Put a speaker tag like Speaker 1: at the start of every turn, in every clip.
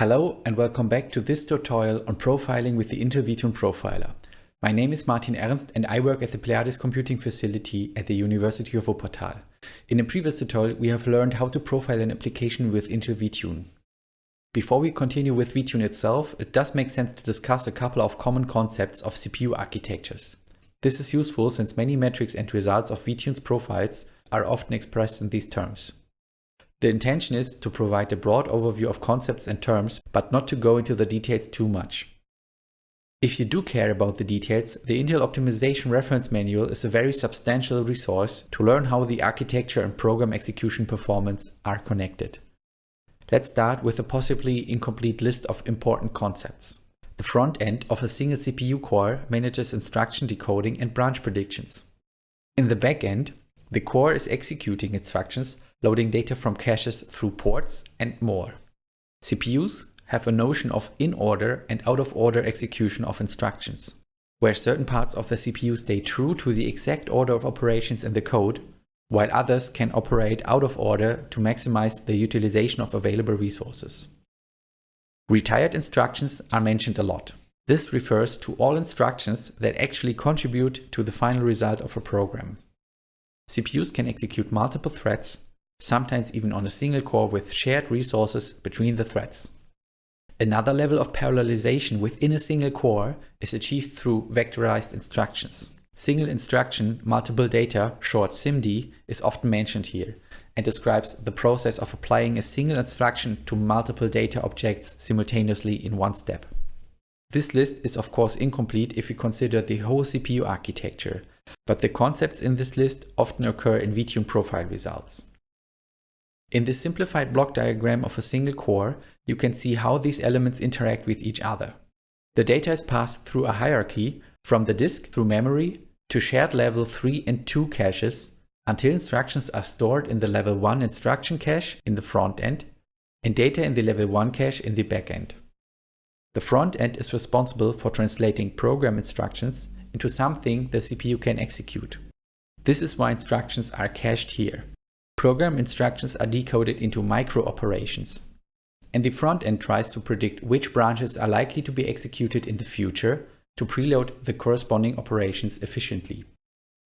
Speaker 1: Hello and welcome back to this tutorial on profiling with the Intel vTune Profiler. My name is Martin Ernst and I work at the Pleiades Computing Facility at the University of Wuppertal. In a previous tutorial we have learned how to profile an application with Intel vTune. Before we continue with vTune itself, it does make sense to discuss a couple of common concepts of CPU architectures. This is useful since many metrics and results of vTune's profiles are often expressed in these terms. The intention is to provide a broad overview of concepts and terms, but not to go into the details too much. If you do care about the details, the Intel Optimization Reference Manual is a very substantial resource to learn how the architecture and program execution performance are connected. Let's start with a possibly incomplete list of important concepts. The front end of a single CPU core manages instruction decoding and branch predictions. In the back end, the core is executing instructions loading data from caches through ports, and more. CPUs have a notion of in-order and out-of-order execution of instructions, where certain parts of the CPU stay true to the exact order of operations in the code, while others can operate out of order to maximize the utilization of available resources. Retired instructions are mentioned a lot. This refers to all instructions that actually contribute to the final result of a program. CPUs can execute multiple threads sometimes even on a single core with shared resources between the threads. Another level of parallelization within a single core is achieved through vectorized instructions. Single instruction multiple data, short SIMD, is often mentioned here and describes the process of applying a single instruction to multiple data objects simultaneously in one step. This list is of course incomplete if you consider the whole CPU architecture, but the concepts in this list often occur in vTune profile results. In this simplified block diagram of a single core, you can see how these elements interact with each other. The data is passed through a hierarchy from the disk through memory to shared level 3 and 2 caches until instructions are stored in the level 1 instruction cache in the front end and data in the level 1 cache in the back end. The front end is responsible for translating program instructions into something the CPU can execute. This is why instructions are cached here. Program instructions are decoded into micro operations. And the front end tries to predict which branches are likely to be executed in the future to preload the corresponding operations efficiently.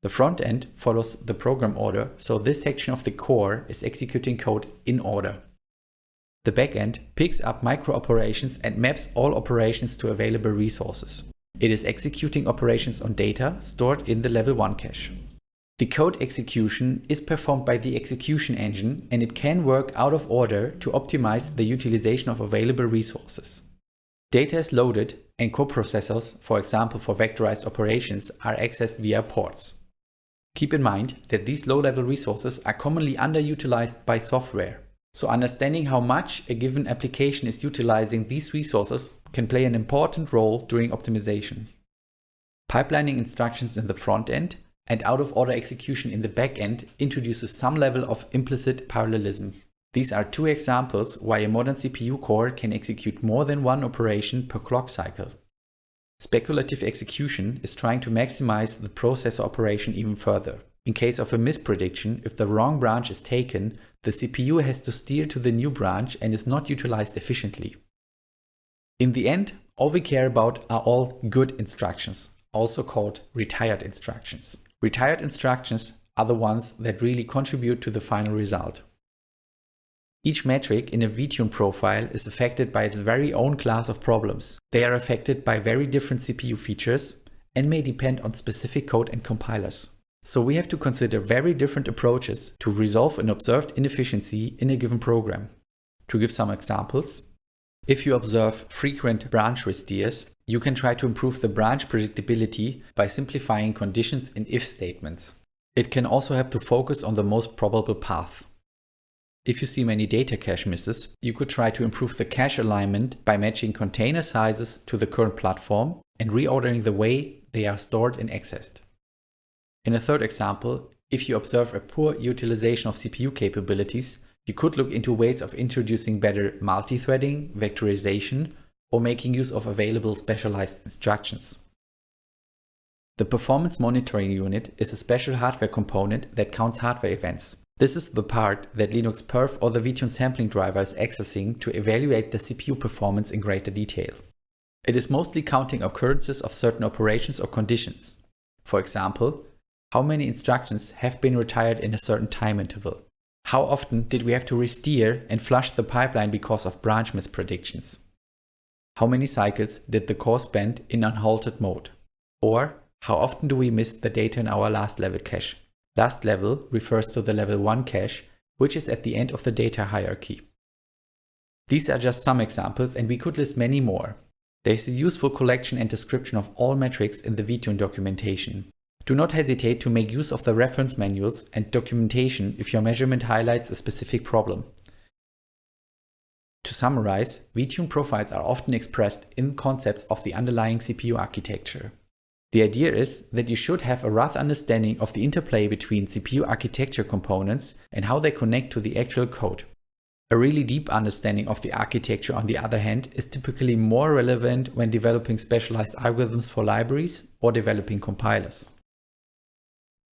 Speaker 1: The front end follows the program order, so this section of the core is executing code in order. The backend picks up micro operations and maps all operations to available resources. It is executing operations on data stored in the level 1 cache. The code execution is performed by the execution engine and it can work out of order to optimize the utilization of available resources. Data is loaded and coprocessors, for example for vectorized operations, are accessed via ports. Keep in mind that these low-level resources are commonly underutilized by software. So understanding how much a given application is utilizing these resources can play an important role during optimization. Pipelining instructions in the front end and out-of-order execution in the backend introduces some level of implicit parallelism. These are two examples why a modern CPU core can execute more than one operation per clock cycle. Speculative execution is trying to maximize the processor operation even further. In case of a misprediction, if the wrong branch is taken, the CPU has to steer to the new branch and is not utilized efficiently. In the end, all we care about are all good instructions, also called retired instructions. Retired instructions are the ones that really contribute to the final result. Each metric in a vTune profile is affected by its very own class of problems. They are affected by very different CPU features and may depend on specific code and compilers. So we have to consider very different approaches to resolve an observed inefficiency in a given program. To give some examples, if you observe frequent branch resteers, you can try to improve the branch predictability by simplifying conditions in if statements. It can also help to focus on the most probable path. If you see many data cache misses, you could try to improve the cache alignment by matching container sizes to the current platform and reordering the way they are stored and accessed. In a third example, if you observe a poor utilization of CPU capabilities, you could look into ways of introducing better multi-threading, vectorization, or making use of available specialized instructions. The Performance Monitoring Unit is a special hardware component that counts hardware events. This is the part that Linux perf or the VTune sampling driver is accessing to evaluate the CPU performance in greater detail. It is mostly counting occurrences of certain operations or conditions. For example, how many instructions have been retired in a certain time interval? How often did we have to re-steer and flush the pipeline because of branch mispredictions? How many cycles did the core spend in unhalted mode? Or how often do we miss the data in our last level cache? Last level refers to the level 1 cache, which is at the end of the data hierarchy. These are just some examples and we could list many more. There is a useful collection and description of all metrics in the VTune documentation. Do not hesitate to make use of the reference manuals and documentation if your measurement highlights a specific problem. To summarize, VTune profiles are often expressed in concepts of the underlying CPU architecture. The idea is that you should have a rough understanding of the interplay between CPU architecture components and how they connect to the actual code. A really deep understanding of the architecture, on the other hand, is typically more relevant when developing specialized algorithms for libraries or developing compilers.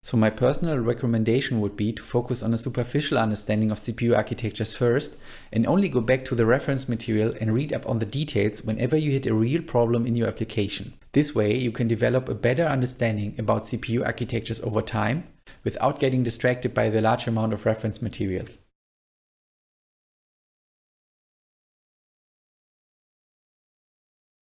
Speaker 1: So my personal recommendation would be to focus on a superficial understanding of CPU architectures first and only go back to the reference material and read up on the details whenever you hit a real problem in your application. This way you can develop a better understanding about CPU architectures over time without getting distracted by the large amount of reference material.